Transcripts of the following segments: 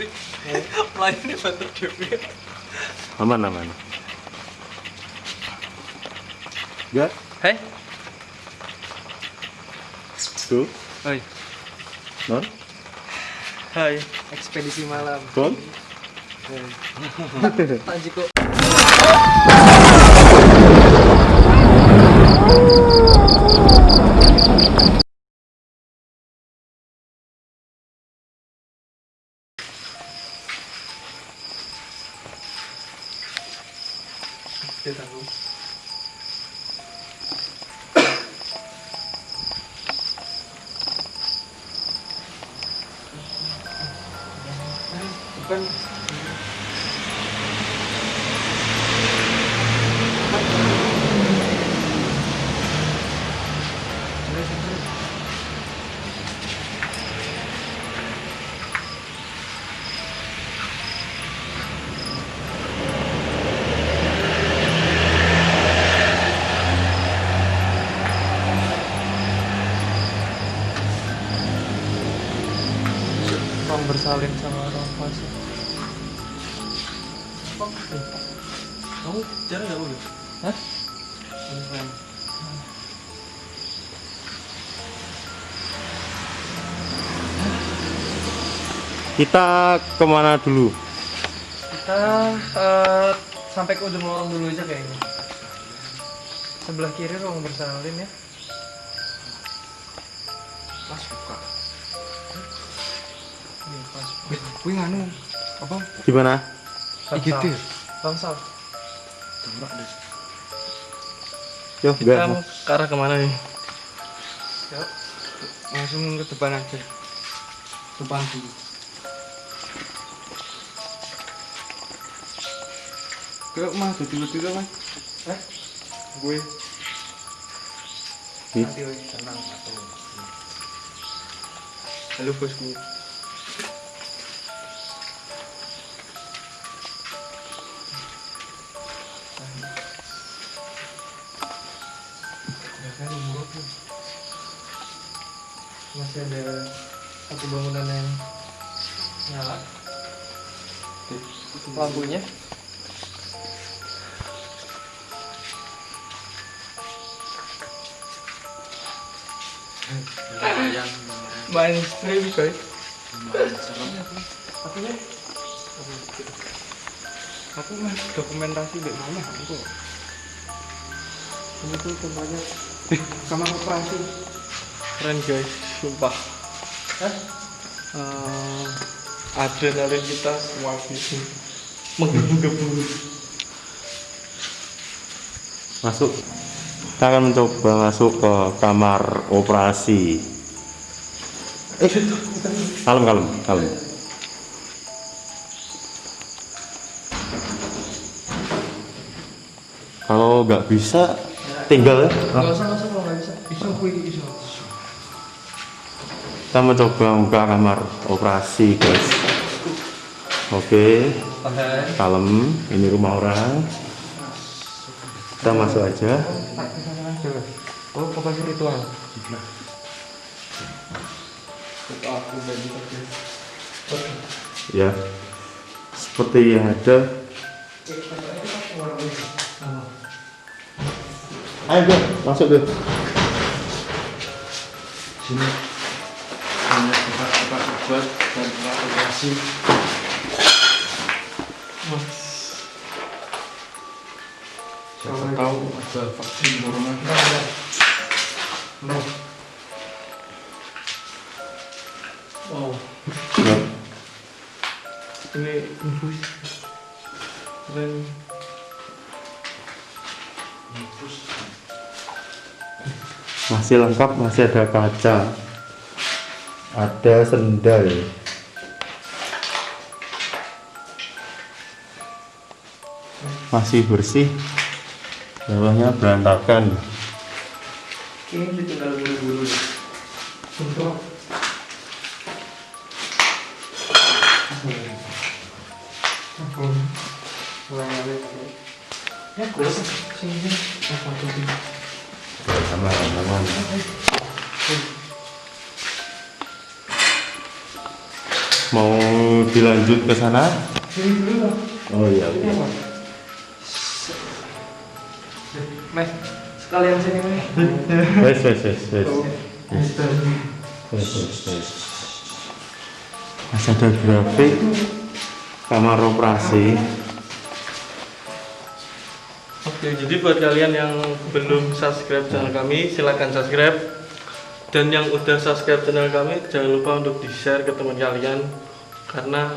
sih pelayan bantu dewi aman aman. Enggak? Hei. Tuh Hai non? Hai ekspedisi malam. Kon Panji kok jarang nggak mobil? Hah? Beneran. kita ke mana dulu Kita eh, sampai ke ujung lorong dulu aja kayaknya. Sebelah kiri ruang bersalin ya. Pas buka. Nih, pas. Wih, wih nganu. Apa? gimana IGD. Bangsal. Tembak deh. yo Kita mau ke arah ke mana nih? Yuk. Langsung ke depan aja. Depan dulu. Ke mah dulu-dulu mas. Eh? Gue. Nanti tenang atau. Halo bosku. Masih ada satu bangunan yang nyala. Lampunya. Lumayan, Main stream guys. lumayan serem. Aku ya. Aku mas dokumentasi di mana aku. Ini tuh tempatnya Kamar operasi. keren guys, sumpah. Hah? Eh, adrenalin kita semua gitu menggebu-gebu. masuk kita akan mencoba masuk ke kamar operasi eh kalem kalem kalem kalau nggak bisa tinggal ya kita mencoba buka kamar operasi guys. Oke. Tahan. kalem. Ini rumah orang. Kita masuk aja. Oh, operasi ritual. Ya. Seperti yang ada. Ayo masuk deh Sini. Obat dan tempat operasi. Siapa tahu ada vaksin corona. Wow, Ya, ini infus. Keren. masih lengkap masih ada kaca ada sendal. Masih bersih. Bawahnya berantakan ke sana oh iya Ini apa? Meh, sekalian sini meh. wes wes wes wes wes wes wes masih ada grafik kamar operasi Oke, jadi buat kalian yang belum subscribe channel kami, silahkan subscribe. Dan yang udah subscribe channel kami, jangan lupa untuk di-share ke teman kalian. Karena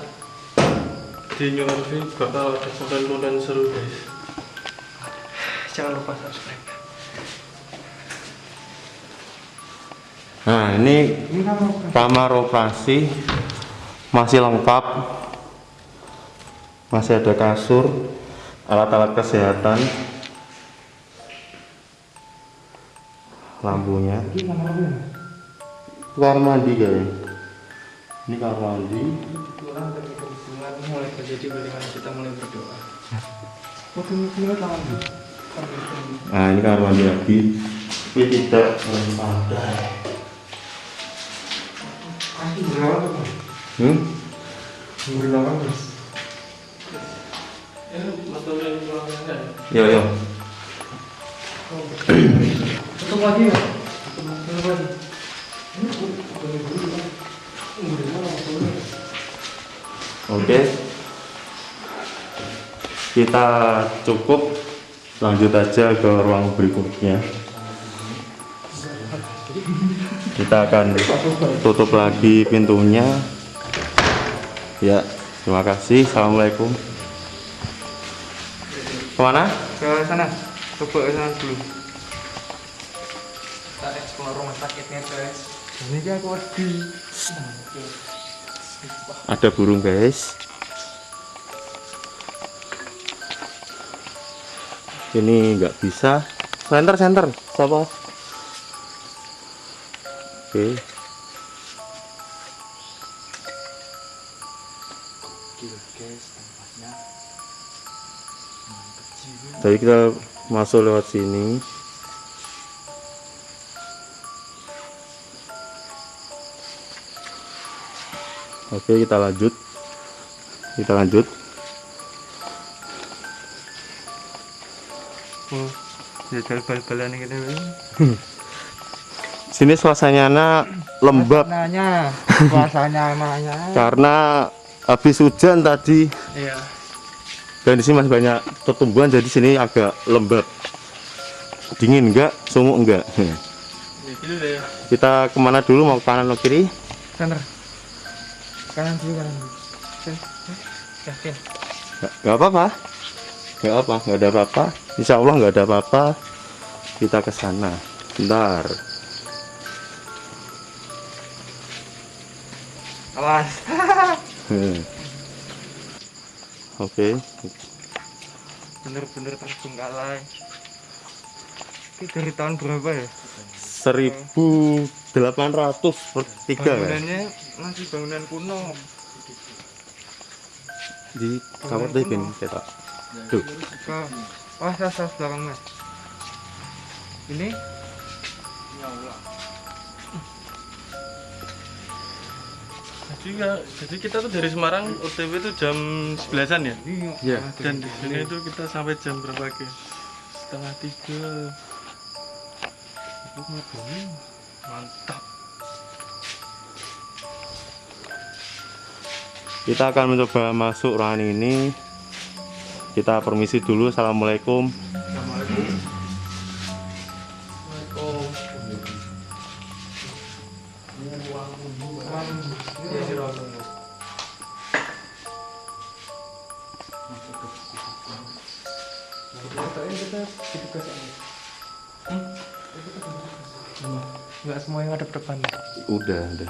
di New RV bakal ada konten-konten seru guys. Jangan lupa subscribe. nah ini kamar operasi masih lengkap. Masih ada kasur alat-alat kesehatan. Lampunya. Ini kamar mandi kayaknya ini kamar mandi Kebetulan mulai terjadi bagaimana kita mulai berdoa. Oh, ini ini tangan bu. nah ini kamar mandi lagi tapi tidak memadai Aku berapa tuh? hmm? Berapa mas? Ya, ya. yo yo Tutup lagi ya? Kita cukup lanjut aja ke ruang berikutnya. Kita akan tutup lagi pintunya. Ya, terima kasih. Assalamualaikum. Ke mana? Ke sana. Coba ke sana dulu. Kita explore rumah sakitnya guys. Ini aku wedi. Ada burung guys. Ini nggak bisa. Center, center. Siapa? Oke. Jadi kita masuk lewat sini. Oke, kita lanjut. Kita lanjut. Oh, jajal bal-balan ini kan. Sini suasananya lembab Nanya, puasanya emangnya. karena habis hujan tadi Iya. dan di sini masih banyak pertumbuhan jadi sini agak lembab. Dingin enggak? Sumuk enggak? Ya, gitu deh. Kita ke mana dulu? Mau ke kanan atau kiri? Center. Kanan dulu kanan dulu. Yakin. Nggak nggak apa-apa. Nggak apa, nggak ada apa-apa. Insya Allah nggak ada apa-apa. Kita ke sana. Bentar. Awas. Hmm. Oke, Bener-bener terbengkalai. Ini dari tahun berapa ya? 1800 per tiga kan? Bangunannya masih bangunan kuno. Di kamar kan kita. Tuh, Ke Wah, sas, sas belakang mas. Ini Jadi, ya, jadi kita tuh dari Semarang OTW itu jam 11-an ya. Iya. Dan di sini itu kita sampai jam berapa ke? Setengah tiga. Mantap. kita akan mencoba masuk ruangan ini. Kita permisi dulu. Assalamualaikum. Enggak semua yang ada depan. Udah, udah.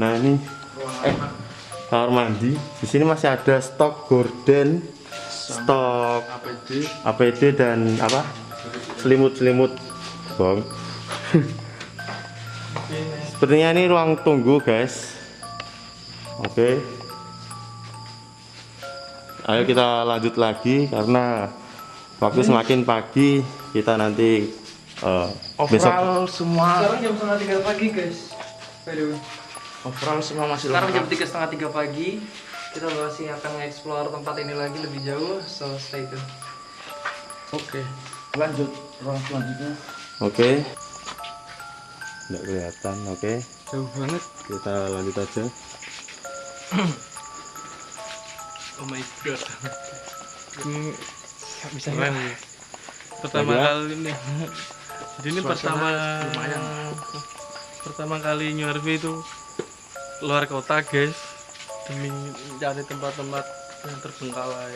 Nah ini, eh, kamar mandi. Di sini masih ada stok gorden, stok APD APD dan apa? Selimut-selimut, bang. Sepertinya ini ruang tunggu, guys. Oke. Ayo kita lanjut lagi karena waktu semakin pagi kita nanti besok Overall semua. Sekarang jam setengah tiga pagi guys. Overall semua masih Sekarang jam lengkap tiga setengah tiga pagi. Kita masih akan nge-explore tempat ini lagi lebih jauh. So stay tune. oke lanjut ruang selanjutnya Oke. Nggak kelihatan, oke. jauh banget Kita lanjut aja. Oh my god. Ini nggak bisa Keren. Pertama Ya. kali ini. Jadi ini pertama pertama kali New RV itu luar kota guys demi mencari tempat-tempat yang terbengkalai.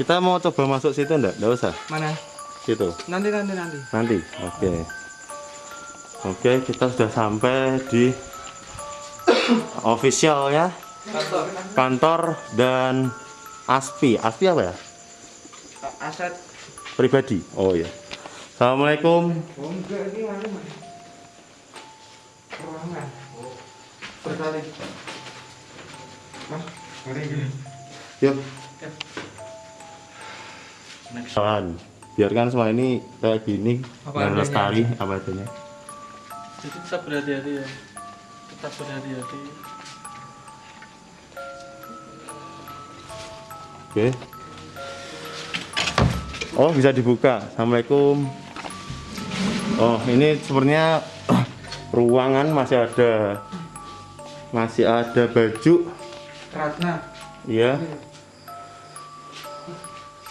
Kita mau coba masuk situ enggak? Enggak usah. Mana? Situ. Nanti nanti nanti. Nanti. Oke. Oke, kita sudah sampai di official ya. Kantor. Kantor dan Aspi. Aspi apa ya? Aset. Pribadi. Oh ya. Assalamualaikum. Oh enggak ini. Oh. Berkali. Yuk. Kawan, biarkan semua ini kayak gini adanya. lestari apa adanya. Jadi tetap berhati-hati ya. Tetap berhati-hati. Oke. Oh, bisa dibuka. Assalamualaikum. Oh, ini sebenarnya ruangan masih ada masih ada baju. Ratna. Iya.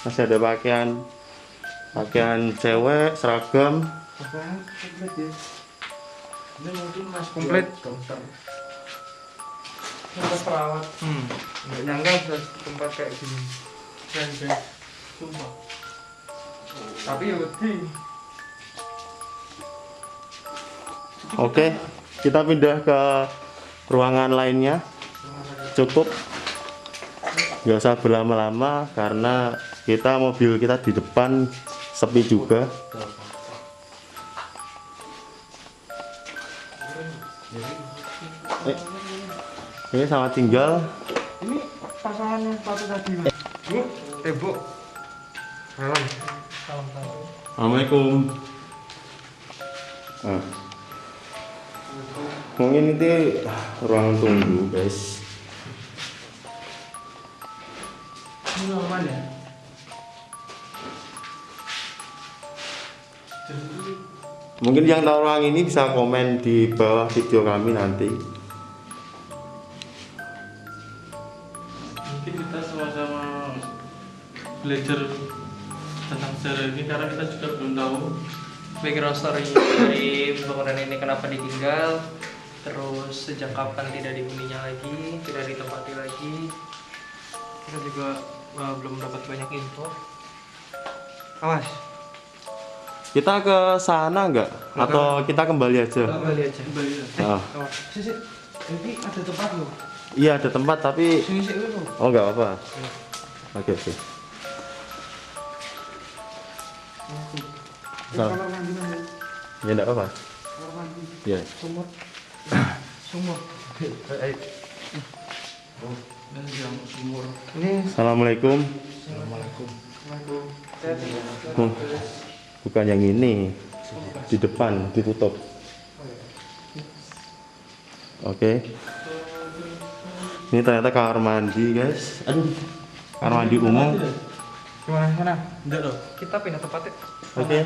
Masih ada pakaian pakaian cewek, seragam. Apaan? Komplit ya. ini mungkin mas Komplit. dokter Tempat perawat. Hmm. Nggak nyangka bisa tempat kayak gini. Keren guys. Sumpah. Tapi ya wedi. Oke, kita pindah ke ruangan lainnya. Cukup. Nggak usah berlama-lama karena kita mobil kita di depan sepi juga. Eh, ini sama tinggal. Ini pasangan yang satu tadi mas. Bu, eh bu. Salam. Salam salam. Assalamualaikum. Ah. Mungkin itu ruang tunggu, guys. Ini aman ya? Mungkin yang tahu ruang ini bisa komen di bawah video kami nanti. Mungkin kita sama-sama belajar tentang sejarah ini karena kita juga belum tahu Background story dari bangunan ini kenapa ditinggal, terus sejak kapan tidak dihuninya lagi, tidak ditempati lagi. Kita juga uh, belum dapat banyak info. Awas, Kita ke sana nggak? Atau kita kembali aja? kembali aja. kembali ya. Ah, Awas, sisi. Ini ada tempat loh. iya ada tempat tapi Sini sini loh. oh nggak apa. Oke oke. Salah. Kamar mandi mana? Ya nggak apa. Kamar mandi. Ya. Sumur. Sumur. Dan yang sumur Ini Assalamualaikum. assalamualaikum Hmm. Bukan yang ini. Di depan ditutup. Oke. Ini ternyata kamar mandi, guys. Aduh. Kamar mandi umum. Gimana mana? Enggak dong. Kita pindah tempat ya. Oke.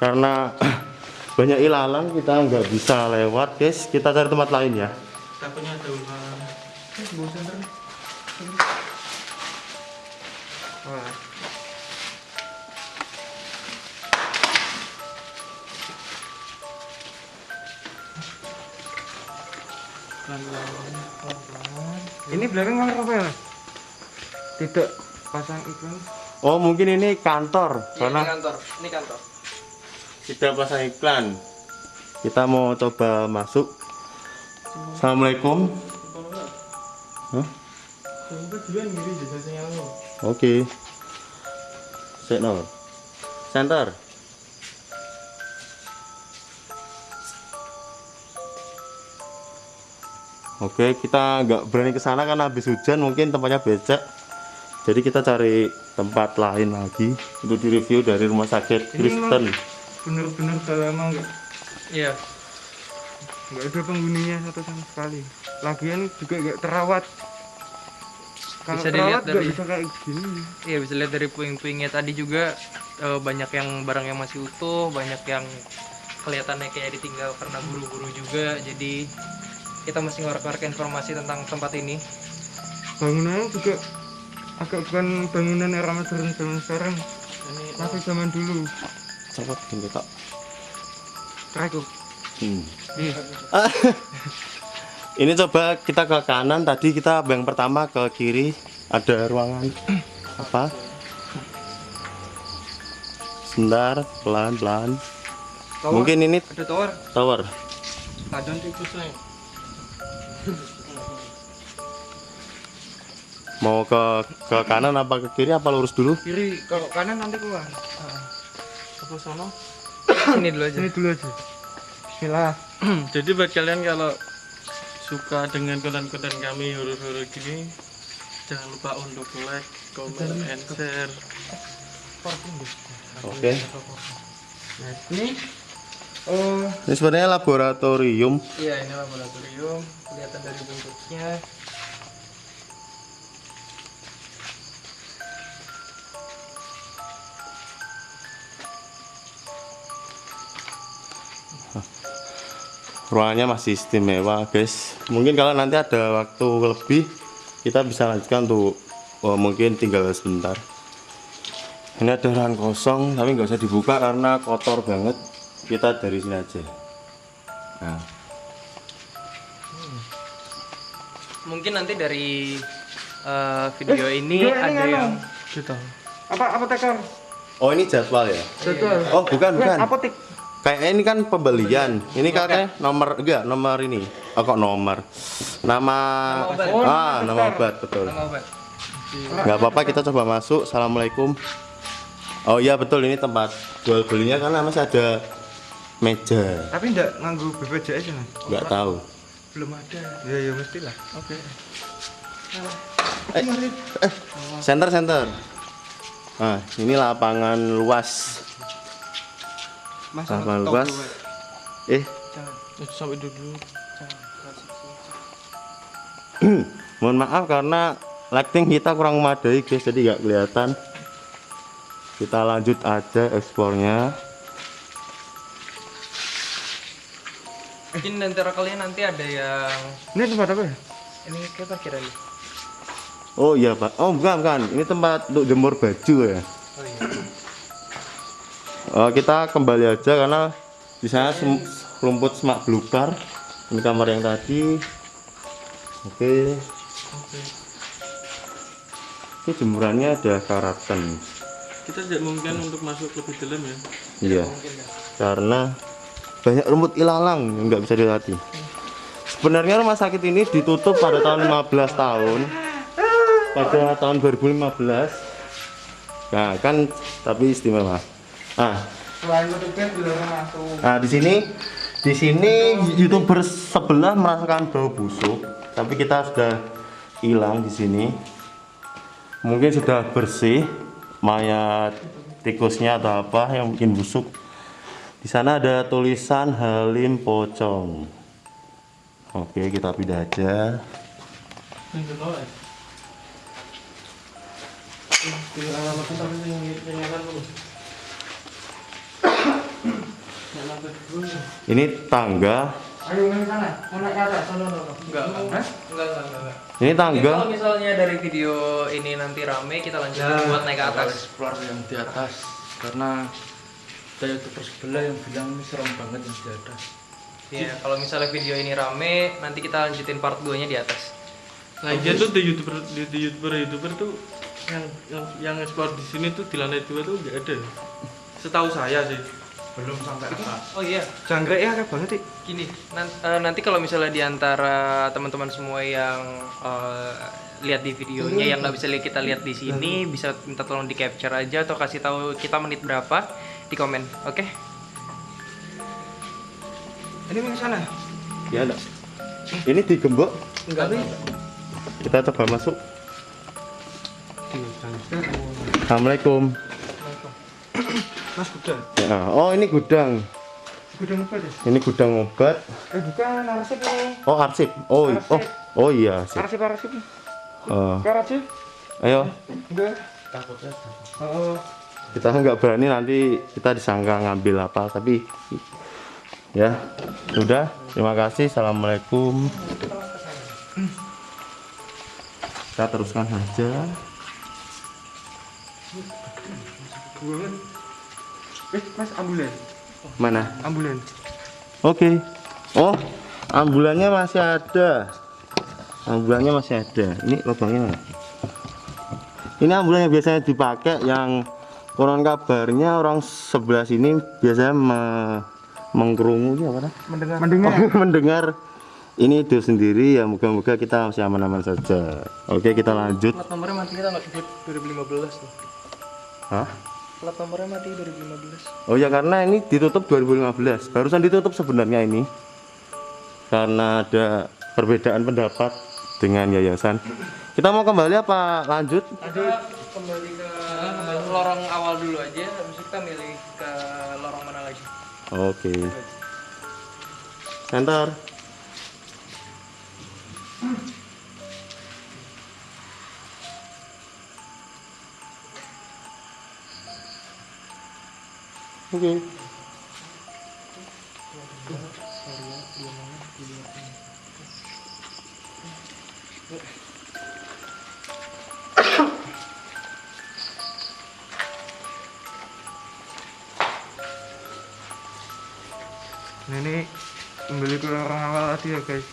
Karena banyak ilalang kita nggak bisa lewat, guys. Kita cari tempat lain ya. Takutnya ada ular. Bosan terus. Wah. Ini belakang kamar apa ya? Tidak pasang iklan. Oh, mungkin ini kantor. Karena ini kantor. Ini kantor. tidak pasang iklan. Kita mau coba masuk. Assalamualaikum. Hah? Oke. Set no. Center. Oke, kita nggak berani ke sana karena habis hujan mungkin tempatnya becek. Jadi kita cari tempat lain lagi untuk direview dari rumah sakit Ini Kristen. Bener-bener dalam enggak? Iya. nggak ada penghuninya satu sama sekali lagian juga nggak terawat. Kalau Bisa dilihat terawat dari- bisa kayak gini. Iya bisa lihat dari puing-puingnya. Tadi juga eh, banyak yang barang yang masih utuh, banyak yang kelihatannya kayak ditinggal karena buru-buru juga. Jadi kita mesti ngorek-ngorek informasi tentang tempat ini. bangunannya juga agak bukan bangunan era modern zaman sekarang. Ini masih zaman dulu. Cepet gini kok terakhir hmm. Ih, ini coba kita ke kanan. Tadi kita yang pertama ke kiri. Ada ruangan. Apa? Sebentar pelan pelan. Tower. mungkin ini ada tower. tower. Mau ke ke kanan apa ke kiri apa lurus dulu? Kiri kalau kanan nanti keluar. Apa sono? Ini dulu aja. sini dulu aja. Bismillah. Jadi buat kalian kalau suka dengan konten-konten kami horor-horor gini, jangan lupa untuk like, comment, and share. oke nah ini oh ini sebenarnya laboratorium Iya ini laboratorium. Kelihatan dari bentuknya. Ruangannya masih istimewa guys. Mungkin kalau nanti ada waktu lebih kita bisa lanjutkan untuk oh, mungkin tinggal sebentar. Ini ada ruangan kosong tapi nggak usah dibuka karena kotor banget. Kita dari sini aja. Nah. Mungkin nanti dari eh, video ini ini ada nganu. yang Gitu. apa apa tekar oh ini jadwal ya? Jadwal. Oh bukan bukan. apotek kayak ini kan pembelian. Ini katanya nomor enggak nomor ini. Oh kok nomor? Nama, Nama obat. Oh, ah nama obat betul. Nggak apa-apa kita coba masuk. Assalamualaikum. Oh iya betul. Ini tempat jual belinya karena masih ada meja. Tapi enggak nganggu BPJS ya Mas? nggak tahu. Belum ada. ya ya mestilah. Oke. eh, eh, center center. Nah ini lapangan luas Mas luas eh. Jangan. Sampai dulu. mohon maaf karena lighting kita kurang memadai guys. Jadi nggak kelihatan. Kita lanjut aja eksplornya Mungkin antara kalian nanti ada yang ini tempat apa? Ya ini kita kira nih. oh iya pak. Oh bukan bukan. Ini tempat untuk jemur baju ya Oh, kita kembali aja karena di sana sem- rumput semak belukar. Ini kamar yang tadi. Oke. Ini jemurannya ada karatan. Kita tidak mungkin untuk masuk lebih dalam ya. Iya. Karena banyak rumput ilalang yang nggak bisa dilatih. Sebenarnya rumah sakit ini ditutup pada tahun 15 tahun. Pada tahun 2015. Nah, kan tapi istimewa. Nah, selain dilarang masuk Nah, di sini di sini YouTuber sebelah merasakan bau busuk, tapi kita sudah hilang di sini. Mungkin sudah bersih mayat tikusnya atau apa yang bikin busuk. Di sana ada tulisan Halim Pocong. Oke, kita pindah aja. Ini dulu ya. Di alamatnya tapi yang yang kan dulu. Alamat dulu. Ini tangga. ayo main sana mau naik ke atas Enggak, enggak. Enggak, enggak. Ini tangga. Kalau misalnya dari video ini nanti rame, kita lanjutin buat naik ke atas. explore yang di atas karena ada youtuber sebelah yang bilang ini serem banget yang di atas Iya, kalau misalnya video ini rame, nanti kita lanjutin part 2-nya di atas. Nah, dia tuh di youtuber di, di youtuber youtuber tuh yang yang yang ekspor di sini tuh di lantai dua tuh nggak ada. Setahu saya sih. Belum sampai atas Oh iya, jangkrik ya kayak banget sih gini. nan- eh, nanti kalau misalnya di antara teman-teman semua yang eh, lihat di videonya yang nggak bisa li- kita lihat di sini, bisa minta tolong di capture aja atau kasih tahu kita menit berapa di komen. Oke? ini main sana Ya, enggak. Ini digembok. Enggak. Kita coba masuk. Assalamualaikum. Mas udah Ya, oh ini gudang. Gudang apa deh? Ini gudang obat. Eh bukan arsip ini. Oh, arsip. Oh, i- oh, oh iya, arsip. Arsip arsip. Eh, Karat sih? ayo, Enggak. takutnya Oh. kita nggak berani nanti kita disangka ngambil apa, tapi ya, sudah. Terima kasih. Assalamualaikum. Kita teruskan saja. Eh, Mas ambulan. Mana? Ambulan. Oke. Oh, ambulannya masih ada. Ambulannya masih ada. Ini lubangnya mana? Ini ambulan yang biasanya dipakai yang konon kabarnya orang sebelah sini biasanya me- mengkerungu ini apa? Mendengar. Mendengar. Oh, mendengar ini itu sendiri ya moga-moga kita masih aman-aman saja. Oke, kita lanjut. Nomornya mati kita nggak 2015 tuh. Hah? Plat nomornya mati 2015. Oh ya karena ini ditutup 2015. Barusan ditutup sebenarnya ini. Karena ada perbedaan pendapat dengan yayasan. Kita mau kembali apa lanjut? Ada kembali ke lorong awal dulu aja, habis itu kita milih ke lorong mana lagi. Oke. Center. Oke. Ini kembali ke orang awal tadi ya guys.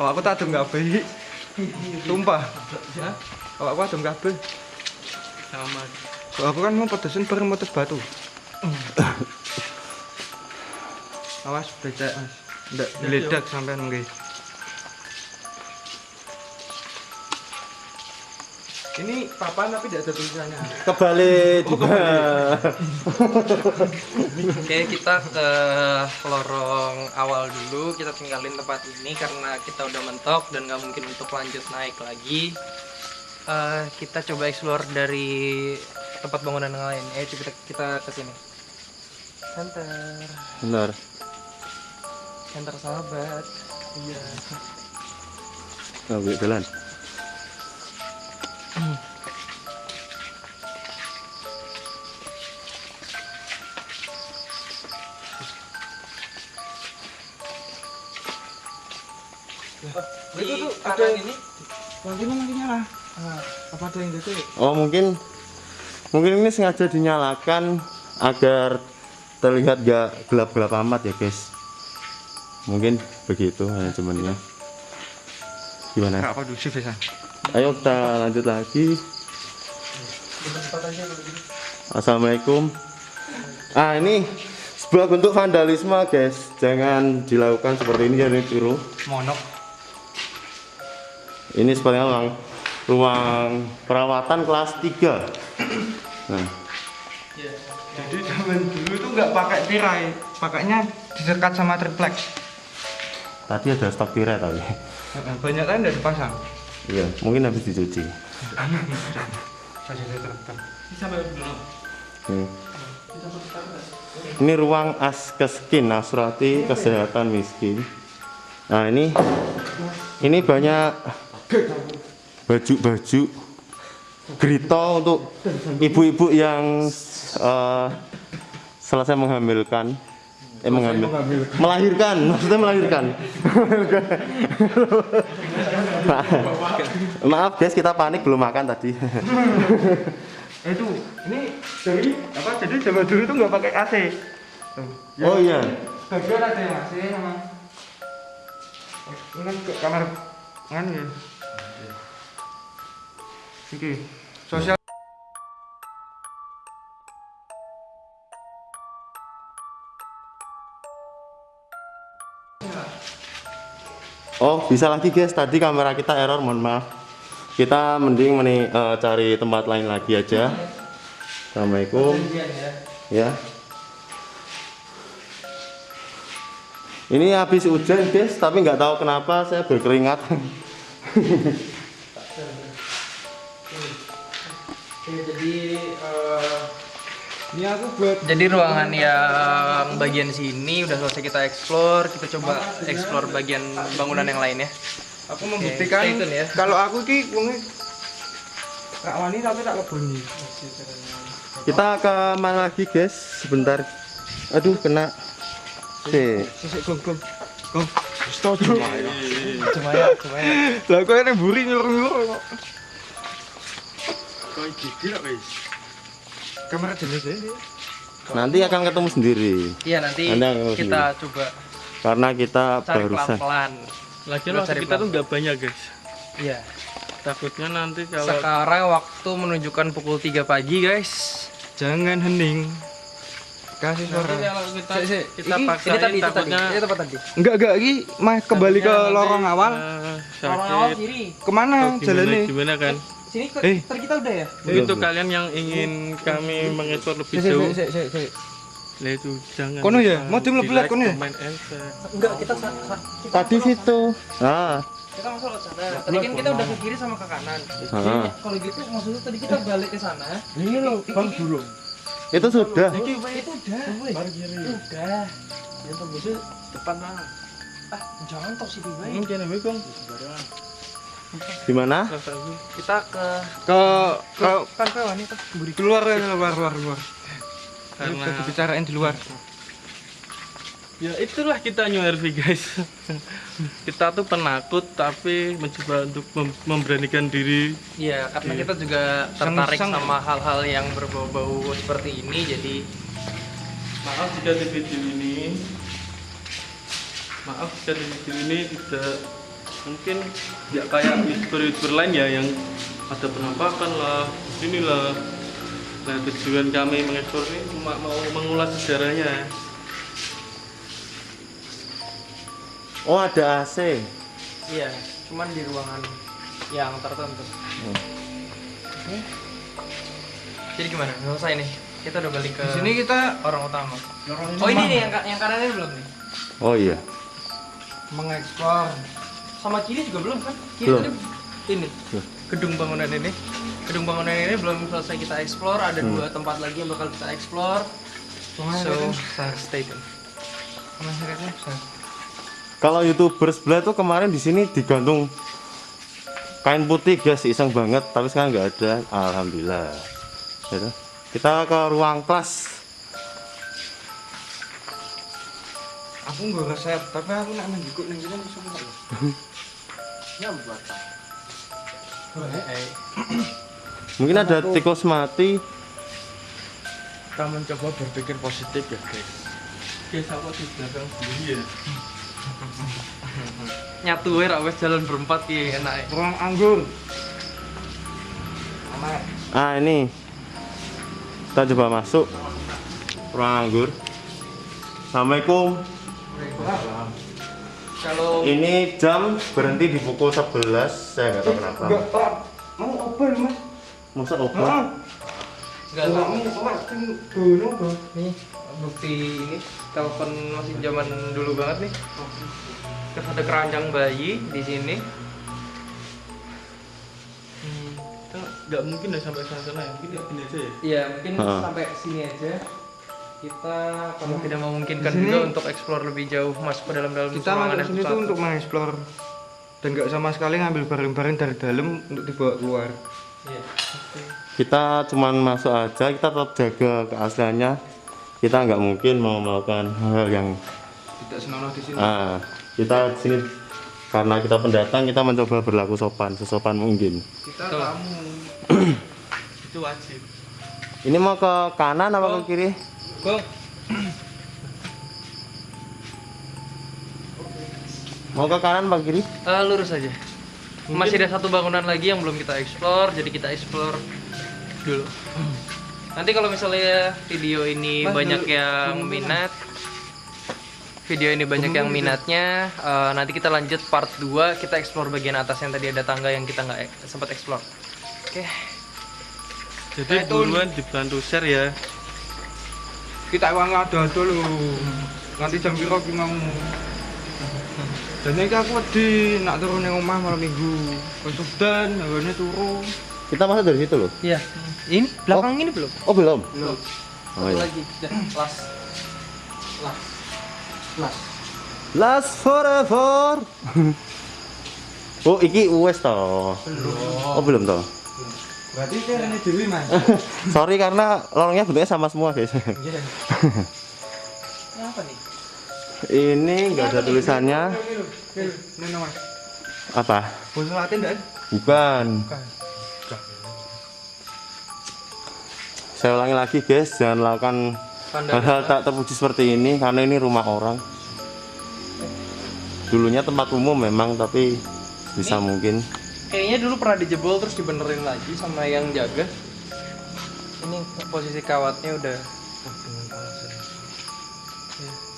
Oh, aku tak adem kabeh. Sumpah. Hah? Oh, aku adem kabeh. Sama. Aku kan mau pedesin bareng motor batu. Awas becek mas. Nggak meledak sampean nggih. Ini papan tapi tidak ada tulisannya. Kebalik juga. Oke, kita ke lorong awal dulu. Kita tinggalin tempat ini karena kita udah mentok dan nggak mungkin untuk lanjut naik lagi. Eh, kita coba explore dari tempat bangunan yang lain. Eh, kita kita ke sini. Center, Benar. center sahabat. Iya. Oh, jalan. Di Itu tuh ada- ini Lampunya lagi nyala. Ah, apa ada yang gitu? Oh mungkin mungkin ini sengaja dinyalakan agar terlihat gak gelap-gelap amat ya guys. Mungkin begitu manajemennya. Gimana? Apa ya? Ayo kita lanjut lagi. Assalamualaikum. Ah ini sebuah bentuk vandalisme guys. Jangan dilakukan seperti ini jadi tiru. Monok. Ini sebenarnya ruang, ruang perawatan kelas 3 Nah, Jadi zaman dulu tuh nggak pakai tirai, pakainya disekat sama triplex. tadi ada stok tirai tapi. Banyak kan udah dipasang. Iya, mungkin habis dicuci. Hmm. Ini ruang askeskin, Nasrati Kesehatan Miskin. Nah ini, ini banyak baju-baju grito untuk ibu-ibu yang eh, selesai menghamilkan, eh menghamil, melahirkan, maksudnya melahirkan. Maaf guys, kita panik belum makan tadi. Eh, itu ini dari apa? Jadi zaman dulu tuh nggak pakai AC. Yang Oh iya. Bagian ada yang AC sama. Ini kan ke kamar kan ya. Oke. Sosial Oh, bisa lagi guys. Tadi kamera kita error, mohon maaf. Kita mending meni, eh, cari tempat lain lagi aja. Assalamualaikum. Ya. Ini habis hujan guys, tapi nggak tahu kenapa saya berkeringat. Oke, jadi eh, Ini aku buat Jadi ruangan yang bagian sini udah selesai kita explore, kita coba explore bagian bangunan yang lain ya. aku membuktikan tune ya. kalau aku ki wonge gak wani tapi tak keboni. Kita ke mana lagi guys? Sebentar. Aduh kena. Sisik gong. Gong. Setuju. Cuma ya, cuma ya. Lah kok ini buri nyuruh-nyuruh kok. Gigi. Kamera jenis ya. Nanti akan ketemu sendiri. Iya nanti Anda yang kita coba Karena kita cari barusan. pelan-pelan. Lagi Kita waktu kita tuh pelan. nggak banyak guys. Iya. Takutnya nanti kalau Sekarang waktu menunjukkan pukul 3 pagi guys. Jangan hening. Kasih nanti suara. kalau kita Sik, sik. kita Ini- paksain ini tadi, itu tadi. takutnya Ini tempat tadi. Enggak enggak iki mah kembali ke takutnya lorong nanti, awal. eh, Orang awal kiri. Ke mana jalannya? gimana kan? Sini ke, Eh. kita udah ya? Itu kalian yang ingin kami mengeksplor lebih jauh. Lah itu jangan. Kono ya? Mau tim lebih kono ya? Enggak, kita sa- sa- kita Tadi situ. Nah, Kita masuk lewat sana. Tadi kan kita udah ke kiri sama ke kanan. Ah. Kalau gitu maksudnya tadi kita balik ke sana. Ini loh, Bang Burung. itu sudah. Itu udah. Udah. Yang tembusnya depan lah. Ah, jangan tok situ bae. Mungkin ya, Bang. Di mana? Kita ke Ke ke kan ke wanita. keluar ya, keluar luar luar. Karena Karena dibicarain di luar. ya itulah kita New RV guys. kita tuh penakut tapi mencoba untuk mem- memberanikan diri. Iya, karena kita juga tertarik Sang-sang. sama hal-hal yang berbau-bau seperti ini jadi Maaf jika di video ini Maaf jika di video ini tidak mungkin tidak kayak youtuber-youtuber lain ya yang ada penampakan lah, inilah. Nah tujuan kami mengeksplor ini cuma mau mengulas sejarahnya. Oh, ada AC. iya, cuman di ruangan yang tertentu. Oke. Jadi gimana? Selesai nih. Kita udah balik ke Di sini kita orang utama. Oh ini nih yang yang kanan ini belum nih. Oh iya. mengeksplor. Sama kiri juga belum kan? Kiri Belum. tadi ini Belum. gedung bangunan ini. Gedung bangunan ini belum selesai kita explore. Ada dua tempat lagi yang bakal kita explore. So stay tune. Kalau youtuber sebelah tuh kemarin di sini digantung kain putih guys, iseng banget. Tapi sekarang nggak ada. Alhamdulillah. Ya toh. Kita ke ruang kelas. Aku nggak resep, tapi aku nak menjikuk nih bisa? Mungkin ada tikus mati. Kita mencoba berpikir positif ya guys. Guys, apa di belakang sendiri ya? Nyatu ya, rak wes jalan berempat ya enak. ya. Ruang anggur. Ah ini. Kita coba masuk ruang anggur. Assalamualaikum. Kalau Ini jam berhenti di pukul 11. Saya nggak tahu kenapa. Enggak, Pak. Mau open, Mas? Masa Heeh. open? nggak Enggak tahu. mau, Pak. Kan Bang. nih bukti ini telepon masih zaman dulu banget nih. Terus ada keranjang bayi di sini. Hmm, kita nggak mungkin ya sampai sana sana ya, mungkin ya aja ya. Iya mungkin Ha. sampai sini aja. Kita kalau tidak memungkinkan juga untuk explore lebih jauh masuk ke dalam-dalam Kita ruangan masuk sini tuh untuk mengeksplor dan nggak sama sekali ngambil barang-barang dari dalam untuk dibawa keluar. Iya. Kita cuman masuk aja. Kita tetap jaga keasliannya. Kita nggak mungkin mau melakukan hal yang Tidak senonoh di sini. ah kita di sini karena kita pendatang kita mencoba berlaku sopan sesopan mungkin. Kita tamu. Itu wajib. Ini mau ke kanan apa ke kiri? Go. Mau ke kanan ke kiri? Eh, lurus aja. Masih ada satu bangunan lagi yang belum kita explore, jadi kita explore dulu. Nanti kalau misalnya video ini Mas, banyak dulu. yang minat, video ini banyak yang minatnya, eh, nanti kita lanjut part 2, kita explore bagian atas yang tadi ada tangga yang kita nggak e- sempat explore. Oke. Jadi Eh, Tun. buruan dibantu share ya. Kita uang ada lho. Nanti jam piro ki mau. Dan ini aku wedi nak turun yang omah malam minggu. Wis udan, hawane turu. Kita masuk dari situ loh. Iya. Ini belakang ini belum? Oh belum. Lho. Oh, Satu iya. lagi. Dan last. Last. Last. Last forever. oh, iki wes toh. Oh, belum toh. Berarti ini dewi mas. Sorry karena lorongnya bentuknya sama semua, guys. Iya. Ini apa nih? Ini enggak ada tulisannya. Ini mas. Apa? Bahasa Latin dan? Bukan. Bukan. Saya ulangi lagi, guys. Jangan lakukan hal-hal tak terpuji seperti ini karena ini rumah orang. Dulunya tempat umum memang, tapi bisa mungkin. Kayaknya dulu pernah dijebol terus dibenerin lagi sama yang jaga. Ini posisi kawatnya udah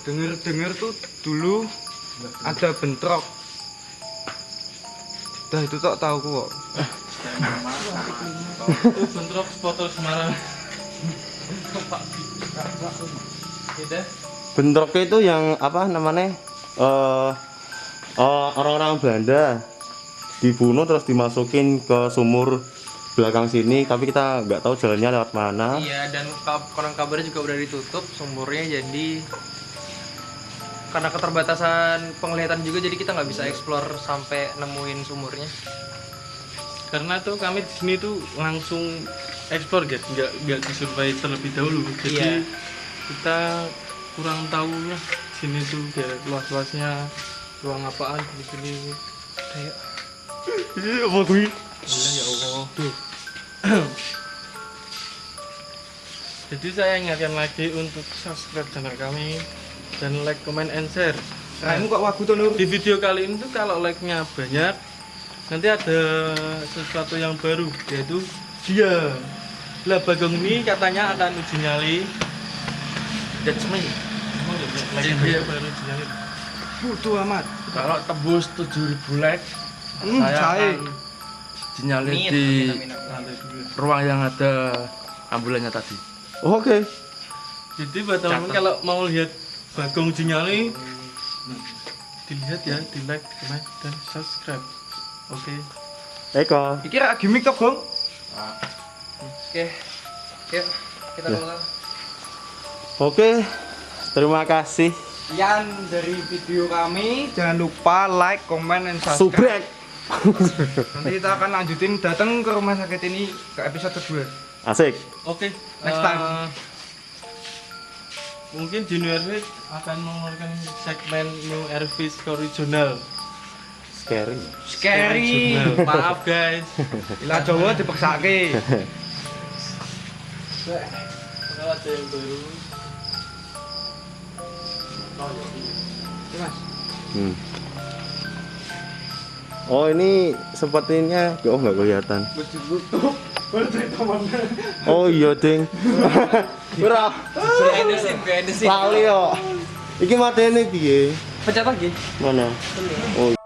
Dengar-dengar tuh dulu ada bentrok. Dah itu tak tahu kok. Itu bentrok supporter Semarang. beda. Bentroknya itu yang apa namanya? Eh eh, orang-orang Belanda dibunuh terus dimasukin ke sumur belakang sini, tapi kita nggak tahu jalannya lewat mana. Iya dan konon kabarnya juga udah ditutup sumurnya jadi karena keterbatasan penglihatan juga jadi kita nggak bisa explore sampai nemuin sumurnya. Karena tuh kami di sini tuh langsung ekspor guys, nggak nggak disurvey terlebih dahulu. Jadi Iya. kita kurang tahunya sini tuh kayak luas-luasnya ruang apaan di sini. Kayak Iya, apa ya Allah. Jadi saya ingatkan lagi untuk subscribe channel kami dan like, comment, and share. Kamu kok wagu tuh Nur? Di video kali ini tuh kalau like-nya banyak, nanti ada sesuatu yang baru yaitu dia. Lah Bagong ini katanya akan uji nyali. That's me. Emang ya, baru uji nyali. Butuh amat. Kalau tembus 7000 like, Hmm, saya akan dinyalin Amin, di amin, amin. ruang yang ada ambulannya tadi. Oke. Jadi buat teman-teman kalau mau lihat Bagong uji nyali, dilihat ya, di like, comment, dan subscribe. Oke. Eko. Iki rak gimmick toh, Bang? Oke. Yuk, kita Ya. ulang. Oke. Terima kasih. Sekian dari video kami. Jangan lupa like, comment, dan subscribe. Subrek. Nanti kita akan lanjutin datang ke rumah sakit ini ke episode 2. Asik. Oke, Next eh, time. Mungkin Junior Fit akan mengeluarkan segmen New Airfish original. Scary. Scary. Maaf guys. Ilah Jawa dipeksake. Kalau ada yang baru. Mas. Hmm. Oh ini sepertinya oh nggak kelihatan. Oh iya ding. Ora scene. lali yo. Iki matene piye? Pencet lagi. Mana? Oh